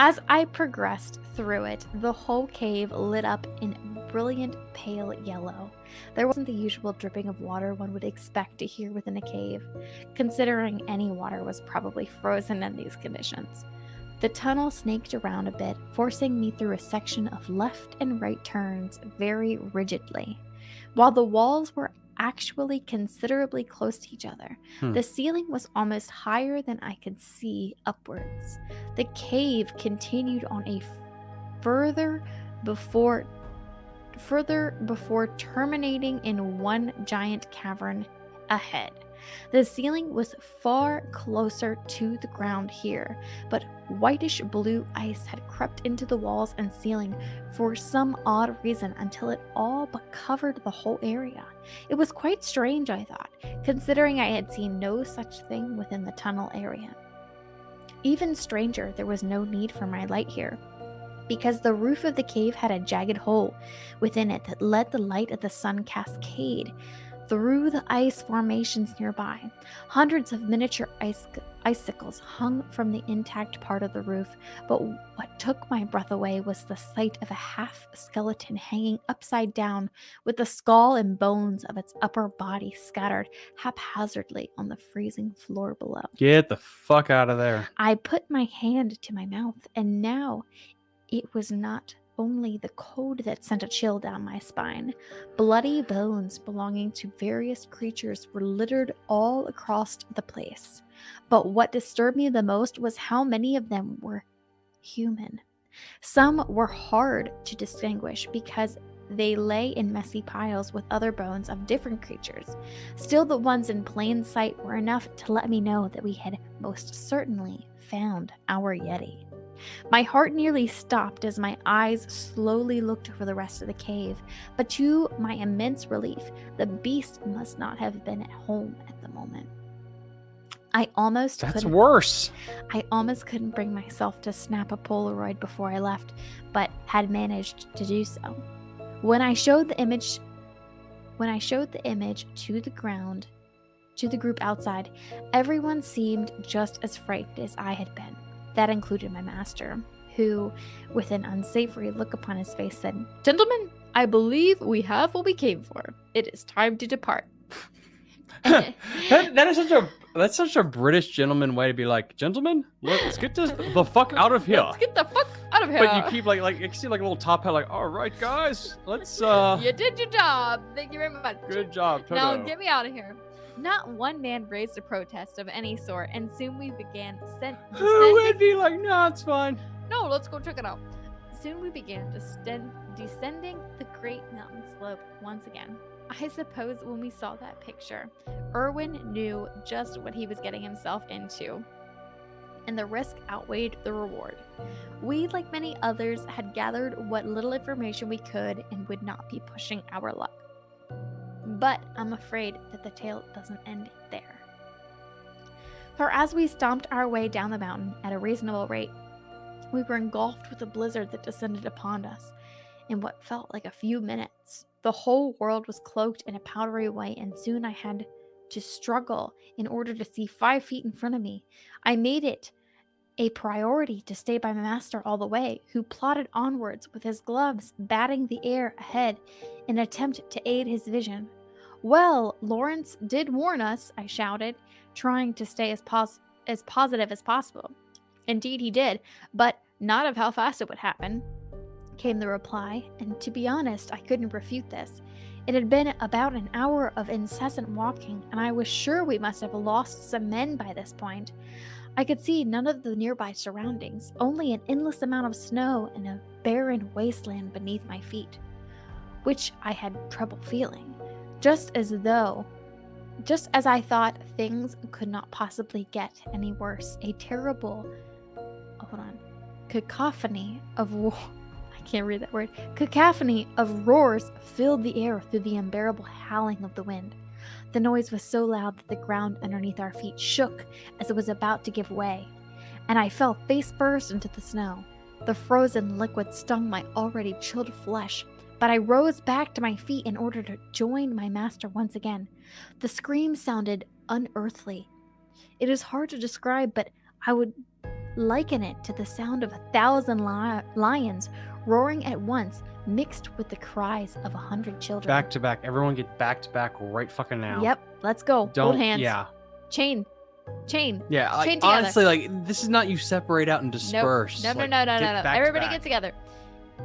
As I progressed through it, the whole cave lit up in brilliant pale yellow. There wasn't the usual dripping of water one would expect to hear within a cave, considering any water was probably frozen in these conditions. The tunnel snaked around a bit, forcing me through a section of left and right turns very rigidly. While the walls were actually considerably close to each other, Hmm. the ceiling was almost higher than I could see upwards. The cave continued on a further before further before terminating in one giant cavern ahead. The ceiling was far closer to the ground here, but whitish blue ice had crept into the walls and ceiling for some odd reason until it all but covered the whole area. It was quite strange, I thought, considering I had seen no such thing within the tunnel area. Even stranger, there was no need for my light here, because the roof of the cave had a jagged hole within it that let the light of the sun cascade through the ice formations nearby. Hundreds of miniature ice- icicles hung from the intact part of the roof, but what took my breath away was the sight of a half skeleton hanging upside down with the skull and bones of its upper body scattered haphazardly on the freezing floor below. Get the fuck out of there. I put my hand to my mouth, and now it was not only the cold that sent a chill down my spine. Bloody bones belonging to various creatures were littered all across the place. But what disturbed me the most was how many of them were human. Some were hard to distinguish because they lay in messy piles with other bones of different creatures. Still, the ones in plain sight were enough to let me know that we had most certainly found our Yeti. My heart nearly stopped as my eyes slowly looked over the rest of the cave, but to my immense relief, the beast must not have been at home at the moment. I almost That's couldn't worse. I almost couldn't bring myself to snap a Polaroid before I left, but had managed to do so. When I showed the image when I showed the image to the ground to the group outside, everyone seemed just as frightened as I had been. That included my master, who, with an unsavory look upon his face, said, Gentlemen, I believe we have what we came for. It is time to depart. that, that is such a that's such a British gentleman way to be like, gentlemen, let's get this the fuck out of here. Let's get the fuck out of here. But you keep like like you see like a little top hat, like, all right, guys, let's uh, you did your job. Thank you very much. good job. Now get me out of here. Not one man raised a protest of any sort, and soon we began descend- Who would be like, no, it's fine. No, let's go check it out. Soon we began descend- descending the great mountain slope once again. I suppose when we saw that picture, Erwin knew just what he was getting himself into, and the risk outweighed the reward. We, like many others, had gathered what little information we could and would not be pushing our luck. But I'm afraid that the tale doesn't end there. For as we stomped our way down the mountain at a reasonable rate, we were engulfed with a blizzard that descended upon us in what felt like a few minutes. The whole world was cloaked in a powdery white, and soon I had to struggle in order to see five feet in front of me. I made it a priority to stay by my master all the way, who plodded onwards with his gloves batting the air ahead in an attempt to aid his vision. Well, Lawrence did warn us, I shouted, trying to stay as, pos- as positive as possible. Indeed, he did, but not of how fast it would happen, came the reply, and to be honest, I couldn't refute this. It had been about an hour of incessant walking, and I was sure we must have lost some men by this point. I could see none of the nearby surroundings, only an endless amount of snow and a barren wasteland beneath my feet, which I had trouble feeling, just as though, just as I thought things could not possibly get any worse. A terrible, oh, hold on, cacophony of war. I can't read that word. Cacophony of roars filled the air through the unbearable howling of the wind. The noise was so loud that the ground underneath our feet shook as it was about to give way, and I fell face first into the snow. The frozen liquid stung my already chilled flesh, but I rose back to my feet in order to join my master once again. The scream sounded unearthly. It is hard to describe, but I would liken it to the sound of a thousand li- lions roaring at once, mixed with the cries of a hundred children. Back to back. Everyone get back to back right fucking now. Yep, let's go. Don't. Hold hands. Yeah. Chain. Chain. Yeah. Like, Chain together. honestly, like this is not you separate out and disperse. No, no, Like, no, no, no, no. back Everybody get together.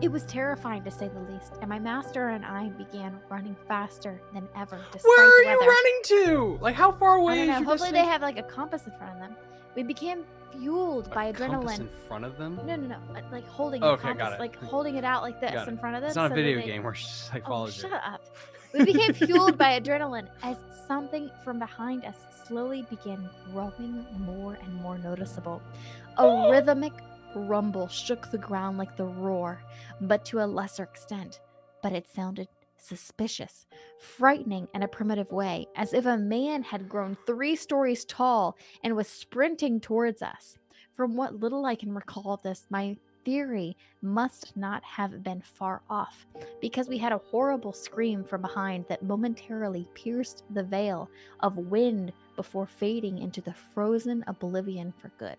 It was terrifying to say the least, and my master and I began running faster than ever. Despite Where are you weather. running to? Like how far away I don't is know. Hopefully, they have like a compass in front of them. We became fueled by A compass adrenaline. in front of them. No, no, no. uh, Like holding Okay, the got compass, it. like holding it out like this Got in front of them. It's not so a video they- game where she just like Oh, follows shut up. We became fueled by adrenaline as something from behind us slowly began growing more and more noticeable. A rhythmic rumble shook the ground like the roar, but to a lesser extent. But it sounded suspicious, frightening in a primitive way, as if a man had grown three stories tall and was sprinting towards us. From what little I can recall of this, my theory must not have been far off because we had a horrible scream from behind that momentarily pierced the veil of wind before fading into the frozen oblivion for good.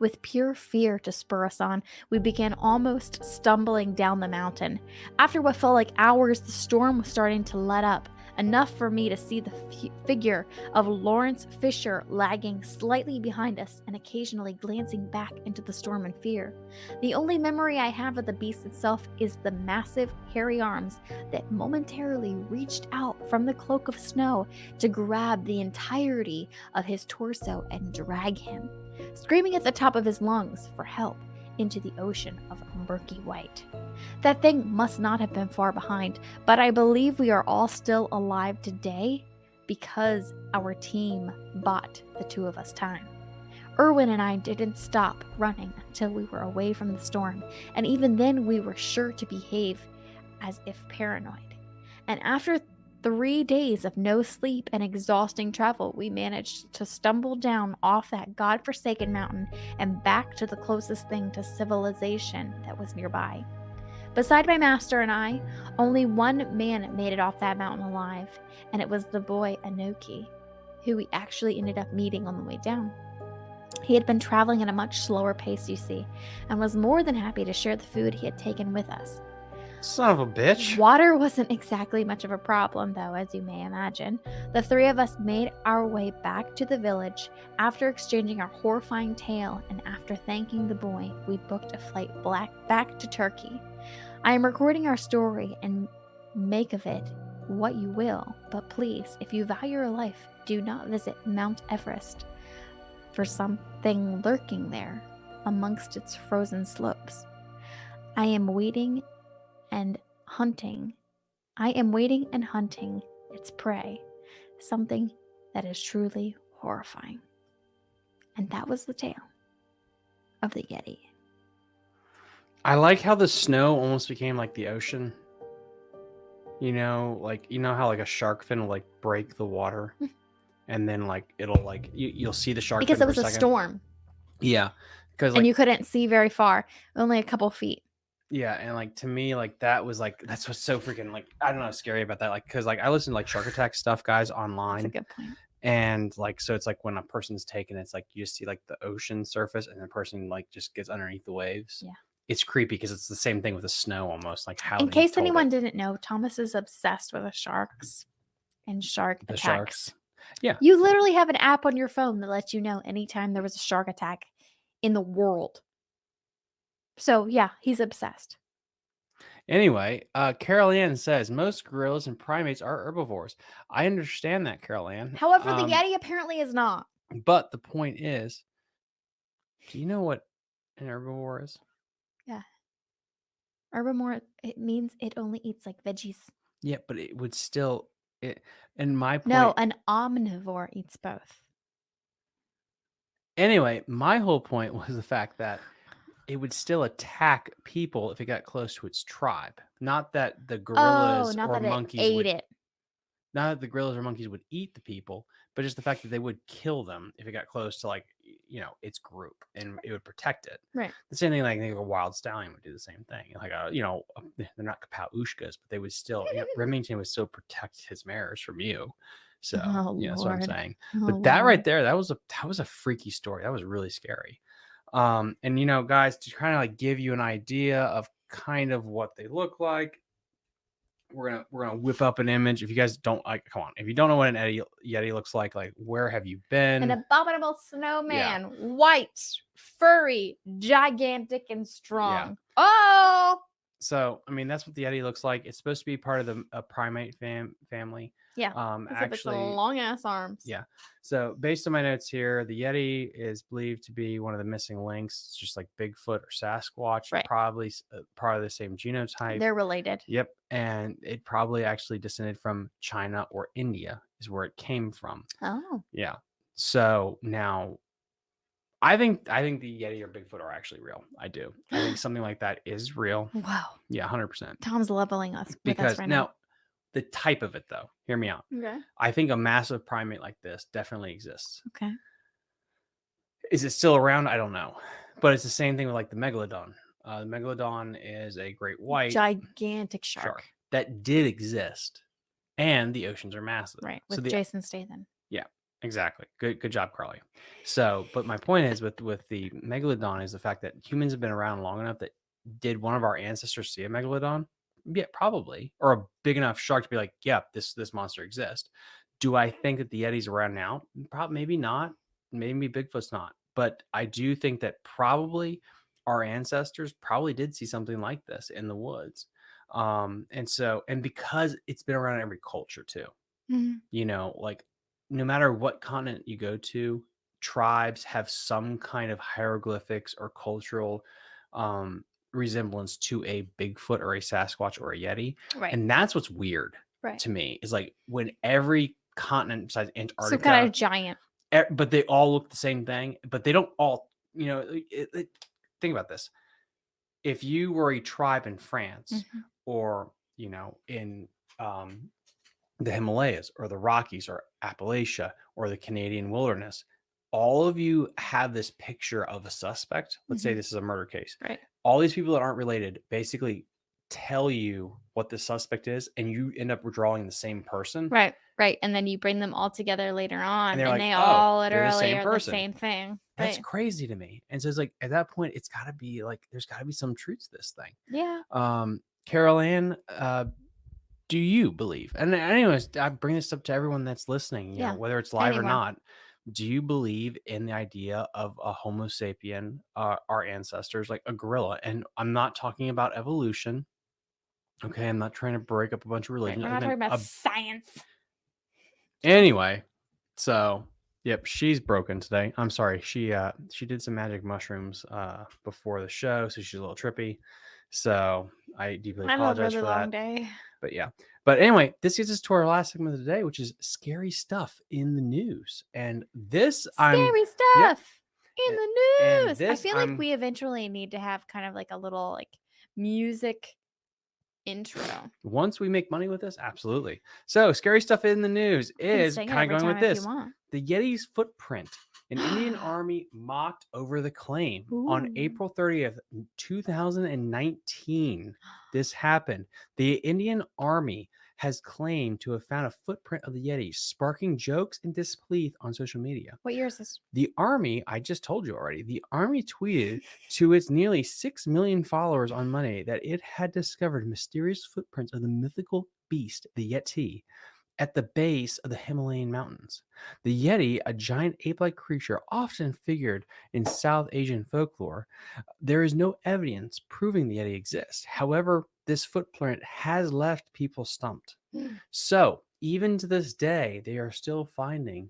With pure fear to spur us on, we began almost stumbling down the mountain. After what felt like hours, the storm was starting to let up, enough for me to see the fi- figure of Lawrence Fisher lagging slightly behind us and occasionally glancing back into the storm in fear. The only memory I have of the beast itself is the massive, hairy arms that momentarily reached out from the cloak of snow to grab the entirety of his torso and drag him, screaming at the top of his lungs for help into the ocean of murky white. That thing must not have been far behind, but I believe we are all still alive today because our team bought the two of us time. Erwin and I didn't stop running until we were away from the storm, and even then we were sure to behave as if paranoid. And after three days of no sleep and exhausting travel, we managed to stumble down off that god-forsaken mountain and back to the closest thing to civilization that was nearby. Beside my master and I, only one man made it off that mountain alive, and it was the boy Anoki, who we actually ended up meeting on the way down. He had been traveling at a much slower pace, you see, and was more than happy to share the food he had taken with us. Son of a bitch. Water wasn't exactly much of a problem, though, as you may imagine. The three of us made our way back to the village. After exchanging our horrifying tale and after thanking the boy, we booked a flight black back to Turkey. I am recording our story and make of it what you will, but please, if you value your life, do not visit Mount Everest for something lurking there amongst its frozen slopes. I am waiting and hunting. I am waiting and hunting its prey, something that is truly horrifying. And that was the tale of the Yeti. I like how the snow almost became like the ocean. You know, like you know how like a shark fin will like break the water, hmm. and then like it'll like you, you'll see the shark Because it was a second. storm Yeah, because like and you couldn't see very far, only a couple feet. Yeah, and like to me like that was like that's what's so freaking like I don't know scary about that like because like I listen to like Shark Attack stuff guys That's online a good point. and like so it's like when a person's taken it's like you just see like the ocean surface and the person like just gets underneath the waves Yeah. it's creepy because it's the same thing with the snow almost. Like how In case anyone it. didn't know, Thomas is obsessed with the sharks and shark the attacks. sharks. Yeah. You literally have an app on your phone that lets you know anytime there was a shark attack in the world. So yeah, he's obsessed. Anyway, uh, Carol Ann says most gorillas and primates are herbivores. I understand that, Carol Ann. However, the Um, Yeti apparently is not. But the point is, do you know what an herbivore is? Yeah. Herbivore, it means it only eats like veggies. Yeah, but it would still. It, and my point. No, an omnivore eats both. Anyway, my whole point was the fact that it would still attack people if it got close to its tribe. Not that the gorillas oh, not or that monkeys it ate would, it. not that the gorillas or monkeys would eat the people, but just the fact that they would kill them if it got close to like you know its group and it would protect it. Right. The same thing like, I think a wild stallion would do the same thing. Like a you know uh, they're not capall uisces, but they would still you know, Remington would still protect his mares from you. So Oh, yeah, that's what I'm saying. Oh, But that right there, that was a that was a freaky story. That was really scary. Um, and you know, guys, to kind of like give you an idea of kind of what they look like, we're gonna we're gonna whip up an image. If you guys don't like, come on, if you don't know what an Yeti, Yeti looks like, like where have you been? An abominable snowman, white, furry, gigantic, and strong. Oh, so I mean, that's what the Yeti looks like. It's supposed to be part of the a primate fam family. Yeah, Um, it's actually, long ass arms. yeah. So based on my notes here, the Yeti is believed to be one of the missing links. It's just like Bigfoot or Sasquatch, Right. probably uh, part of the same genotype. they're related. Yep, and it probably actually descended from China or India is where it came from. Oh, Yeah. So now, I think I think the Yeti or Bigfoot are actually real. I do. I think something like that is real. wow. Yeah, hundred percent. Tom's leveling us Because us right now, the type of it though, hear me out. Okay. I think a massive primate like this definitely exists. Okay. Is it still around? I don't know, but it's the same thing with like the megalodon. Uh, the megalodon is a great white Gigantic shark. shark that did exist, and the oceans are massive. Right. So With the Jason Statham. Yeah, exactly good good job, Carly. So, but my point is with with the megalodon is the fact that humans have been around long enough that did one of our ancestors see a megalodon? Yeah, probably, or a big enough shark to be like, yeah, this this monster exists. Do I think that the Yeti's around now? Probably, maybe not. Maybe Bigfoot's not. But I do think that probably our ancestors probably did see something like this in the woods. Um, and so, and because it's been around in every culture too, Mhm. you know, like no matter what continent you go to, tribes have some kind of hieroglyphics or cultural um, resemblance to a Bigfoot or a Sasquatch or a Yeti. Right. And that's what's weird right. to me is like when every continent besides Antarctica, Some kind of giant. but they all look the same thing, but they don't all, you know, it, it, think about this. If you were a tribe in France Mhm. or, you know, in um, the Himalayas or the Rockies or Appalachia or the Canadian wilderness, all of you have this picture of a suspect. Let's say Mhm. this is a murder case. Right. All these people that aren't related basically tell you what the suspect is, and you end up drawing the same person. Right. Right. And then you bring them all together later on, and, they're like, they "Oh, all they're the literally same are person." the same thing. That's Right. crazy to me. And so it's like at that point, it's got to be like there's got to be some truth to this thing. Yeah. Um, Carol Ann, uh, do you believe? And anyways, I bring this up to everyone that's listening. You Yeah, know, whether it's live or not. Do you believe in the idea of a Homo sapien, uh, our ancestors, like a gorilla? And I'm not talking about evolution. Okay, I'm not trying to break up a bunch of religions. We're I not talking about a science. anyway so yep she's broken today i'm sorry she uh she did some magic mushrooms uh before the show so she's a little trippy so i deeply I a apologize really for long that day. but yeah but anyway this gets us to our last segment of the day which is scary stuff in the news and this i'm Scary stuff in the news. I feel like I'm- we eventually need to have kind of like a little like music intro. once we make money with this absolutely so scary stuff in the news is kind of going with this the Yeti's footprint. An Indian army mocked over the claim on April 30th, 2019. This happened. The Indian army has claimed to have found a footprint of the Yeti, sparking jokes and disbelief on social media. What year is this? The army, I just told you already, the army tweeted to its nearly 6 million followers on Monday that it had discovered mysterious footprints of the mythical beast, the Yeti, at the base of the Himalayan mountains. The Yeti, a giant ape like creature often figured in South Asian folklore, there is no evidence proving the Yeti exists. However, this footprint has left people stumped. Hmm. So, even to this day, they are still finding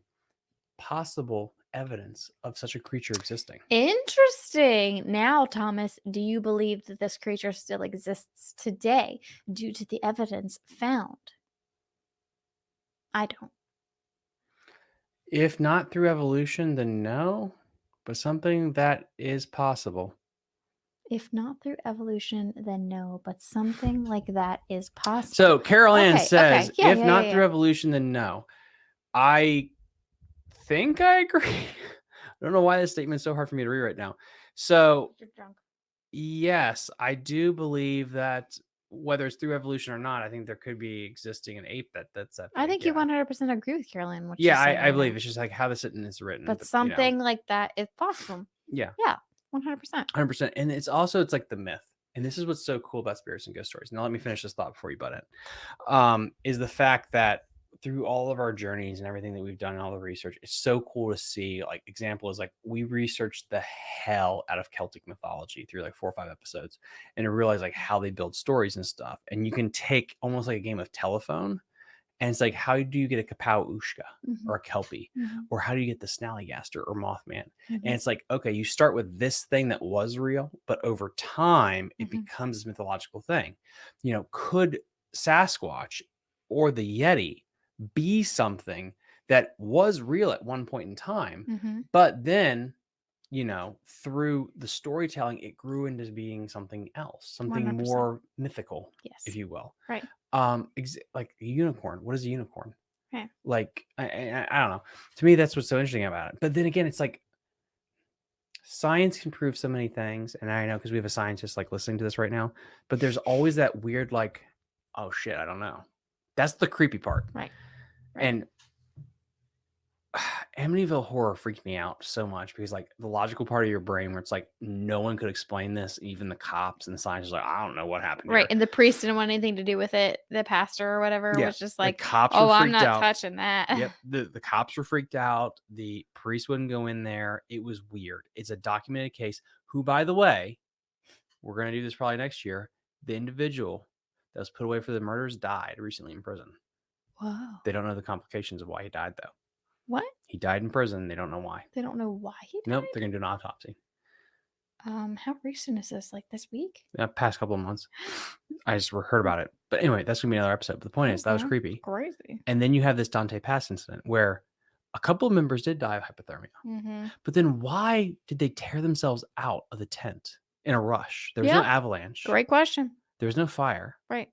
possible evidence of such a creature existing. Interesting. Now, Thomas, do you believe that this creature still exists today due to the evidence found? I don't. If not through evolution, then no, but something that is possible. If not through evolution, then no, but something like that is possible. So Carol Ann Okay, okay. says, Yeah, if yeah, not yeah, through yeah. evolution, then no. I think I agree. I don't know why this statement's so hard for me to read right now. So You're drunk. yes, I do believe that whether it's through evolution or not, I think there could be existing an ape that that's that. I think you 100% agree with Carolyn. What Yeah, I, I believe it's just like how the sentence is written. But you know. something like that is possible. Yeah. Yeah, 100%. hundred percent. And it's also it's like the myth, and this is what's so cool about spirits and ghost stories. Now let me finish this thought before you butt in. Um, is the fact that through all of our journeys and everything that we've done and all the research, it's so cool to see. Like example is like we researched the hell out of Celtic mythology through like four or five episodes, and to realize like how they build stories and stuff. And you can take almost like a game of telephone, and it's like how do you get a Capall Uisce Mhm, or a Kelpie, mhm, or how do you get the Snallygaster or Mothman? mhm. And it's like, okay, you start with this thing that was real, but over time it Mhm. becomes this mythological thing. You know, could Sasquatch or the Yeti be something that was real at one point in time, Mhm. but then, you know, through the storytelling, it grew into being something else, something 100%. more mythical, Yes. if you will. Right. Um, ex- like a unicorn. What is a unicorn? Right. Like I, I, I don't know. To me, that's what's so interesting about it. But then again, it's like science can prove so many things, and I know because we have a scientist like listening to this right now. But there's always that weird like, oh shit, I don't know. That's the creepy part. Right. And Amityville horror freaked me out so much because like the logical part of your brain where it's like no one could explain this, even the cops and the scientists are like, I don't know what happened. Right. here." And the priest didn't want anything to do with it. The pastor or whatever Yeah, was just The like, cops oh, I'm not out. touching that. yep. The the cops were freaked out. The priest wouldn't go in there. It was weird. It's a documented case. Who, by the way, we're gonna do this probably next year. The individual that was put away for the murders died recently in prison. Whoa. They don't know the complications of why he died though. What? He died in prison. They don't know why. They don't know why he died? Nope. They're gonna do an autopsy. Um, how recent is this? Like this week? Uh, past couple of months. I just heard about it. But anyway, that's gonna be another episode. But the point is that was Okay. creepy. Crazy. And then you have this Dyatlov Pass incident where a couple of members did die of hypothermia. Mm-hmm. But then why did they tear themselves out of the tent in a rush? There was no Yeah. avalanche. Great question. There was no fire. Right.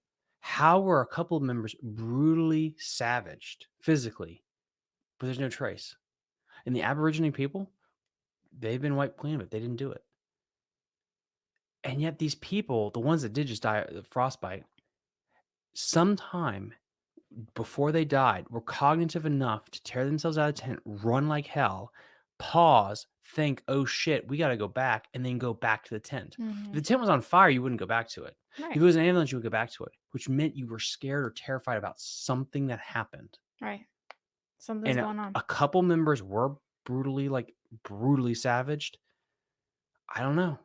How were a couple of members brutally savaged physically, but there's no trace? And the Aborigine people, they've been wiped clean of it. They didn't do it. And yet these people, the ones that did just die of frostbite, sometime before they died were cognitive enough to tear themselves out of the tent, run like hell, pause, think, oh shit, we got to go back, and then go back to the tent. If Mhm. the tent was on fire, you wouldn't go back to it. Right. If it was an ambulance, you would go back to it, which meant you were scared or terrified about something that happened. Right. Something's and going on. A couple members were brutally, like brutally savaged. I don't know.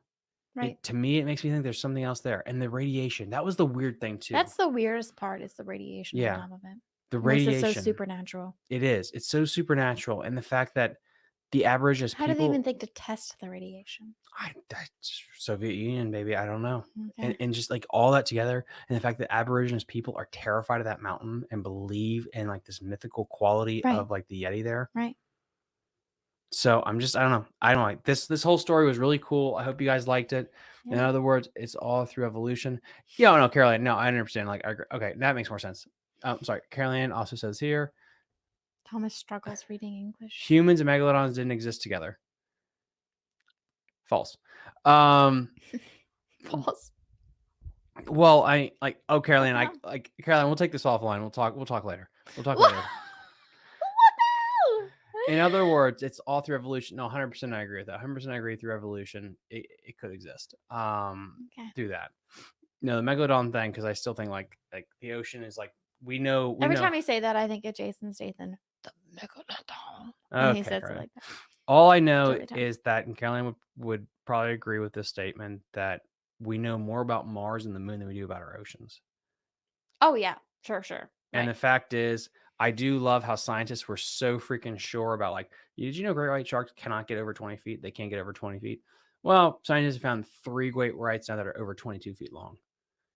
It- right. to me, it makes me think there's something else there. And the radiation, that was the weird thing too. That's the weirdest part is the radiation Yeah. on top of it. the radiation. is so supernatural. It is. It's so supernatural, and the fact that the Aborigines How people, do they even think to test the radiation? I, I- Soviet Union, baby, I don't know, Okay. and, and just like all that together, and the fact that Aborigines people are terrified of that mountain and believe in like this mythical quality Right. of like the Yeti there. right. So I'm just, I don't know, I don't like this. This whole story was really cool. I hope you guys liked it. In other words, it's all through evolution. Yeah, no, Caroline, no, I understand. Like, okay, that makes more sense. I'm um, sorry, Caroline also says here Thomas struggles reading English. humans and megalodons didn't exist together. False. Um, False. Well, I like oh Caroline, I like Caroline, we'll take this offline. We'll talk we'll talk later. We'll talk later. What In other words, it's all through evolution. No, 100% I agree with that. 100% I agree through evolution. It, it could exist. Um Okay. through that. No, the megalodon thing cuz I still think like like the ocean is like we know we Every know time you say that, I think of Jason Statham. Megalodon. When he Okay, says it like that. All I know is that and Caroline would, would probably agree with this statement that we know more about Mars and the moon than we do about our oceans. Oh yeah, sure, sure. And Right. the fact is, I do love how scientists were so freaking sure about like, did you know great white sharks cannot get over 20 feet? They can't get over 20 feet. Well, scientists have found three great whites now that are over 22 feet long.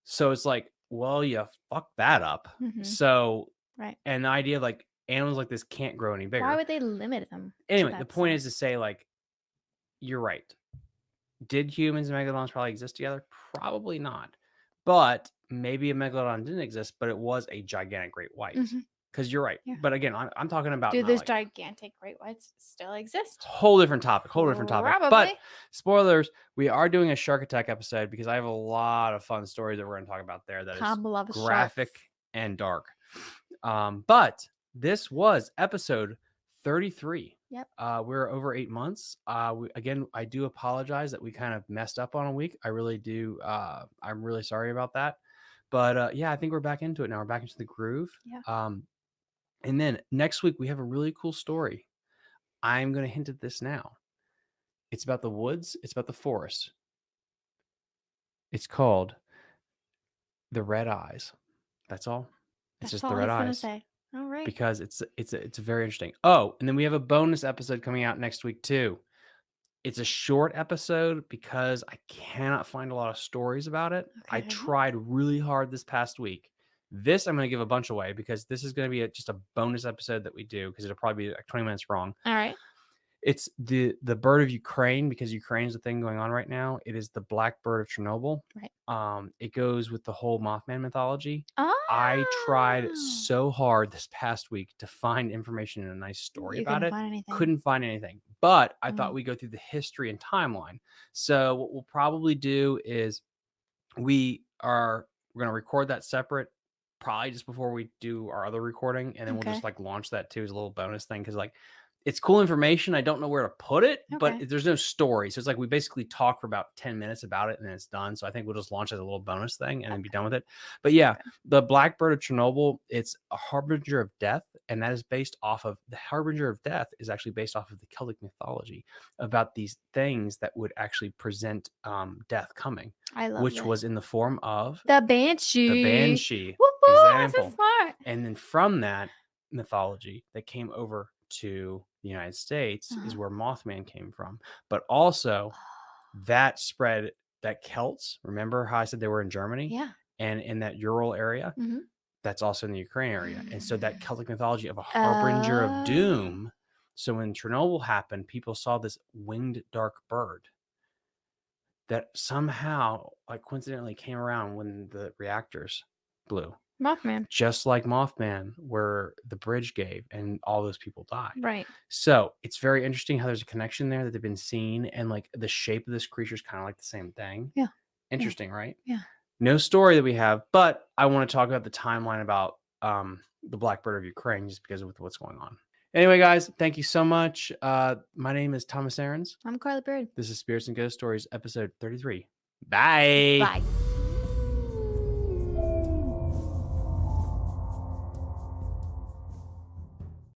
So it's like, well, you fucked that up. Mhm. So, Right. and the idea of like animals like this can't grow any bigger. Why would they limit them? anyway, the point is to say like, you're right. Did humans and megalodons probably exist together? Probably not. But maybe a megalodon didn't exist, but it was a gigantic great white. Mhm. Because you're right. Yeah. But again, I'm, I'm talking about Do those like, gigantic great whites still exist? whole different topic, whole different topic. Probably. But spoilers, we are doing a shark attack episode because I have a lot of fun stories that we're going to talk about there. That is Tom loves graphic sharks. and dark. Um, but this was episode 33. Yep. Uh, we're over eight months. Uh, we, again, I do apologize that we kind of messed up on a week. I really do. Uh, I'm really sorry about that. But uh, yeah, I think we're back into it now. We're back into the groove. Yeah. Um, and then next week we have a really cool story. I'm going to hint at this now. It's about the woods. It's about the forest. It's called the Red Eyes. That's all. It's That's just all the I Red Eyes say. All right. because it's it's it's very interesting. Oh, and then we have a bonus episode coming out next week too. It's a short episode because I cannot find a lot of stories about it. I tried really hard this past week. This I'm going to give a bunch away because this is going to be a, just a bonus episode that we do because it'll probably be like 20 minutes wrong. All right. It's the the bird of Ukraine because Ukraine is the thing going on right now. It is the black bird of Chernobyl. Right. Um, it goes with the whole Mothman mythology. Oh. I tried so hard this past week to find information and a nice story you about couldn't it. Find. Couldn't find anything, but I thought Mm. we'd go through the history and timeline. So what we'll probably do is we are we're gonna record that separate, probably just before we do our other recording, and then we'll just like launch that too as a little bonus thing because like it's cool information. I don't know where to put it, but there's no story. So it's like we basically talk for about 10 minutes about it and then it's done. So I think we'll just launch as a little bonus thing and then be done with it. But yeah, Okay. the Blackbird of Chernobyl, it's a harbinger of death, and that is based off of the harbinger of death is actually based off of the Celtic mythology about these things that would actually present um, death coming, I love which this. was in the form of the banshee. the banshee. Woo woo, that's so smart. And then from that mythology that came over to the United States is Uh-huh. where Mothman came from. But also that spread that Celts, remember how I said they were in Germany Yeah. and in that Ural area? Mhm. That's also in the Ukraine area. And so that Celtic mythology of a harbinger Oh. of doom. So when Chernobyl happened, people saw this winged dark bird that somehow, like coincidentally, came around when the reactors blew Mothman. just like Mothman, where the bridge gave and all those people died. Right. So it's very interesting how there's a connection there that they've been seen, and like the shape of this creature is kind of like the same thing. Yeah. Interesting, right? Yeah. No story that we have, but I want to talk about the timeline about um, the Blackbird of Ukraine just because of what's going on. Anyway, guys, thank you so much. Uh, my name is Thomas Aarons. I'm Carly Bird. This is Spirits and Ghost Stories, episode 33. Bye. Bye.